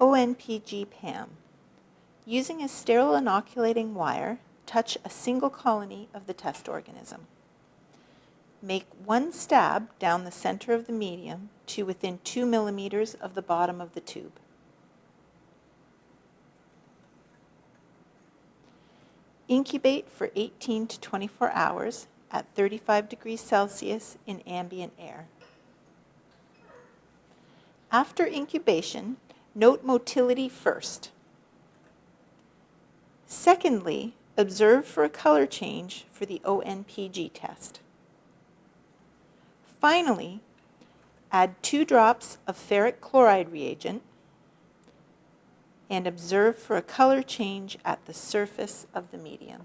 ONPG PAM. Using a sterile inoculating wire, touch a single colony of the test organism. Make one stab down the center of the medium to within 2 millimeters of the bottom of the tube. Incubate for 18 to 24 hours at 35 degrees Celsius in ambient air. After incubation, note motility first. Secondly, observe for a color change for the ONPG test. Finally, add two drops of ferric chloride reagent and observe for a color change at the surface of the medium.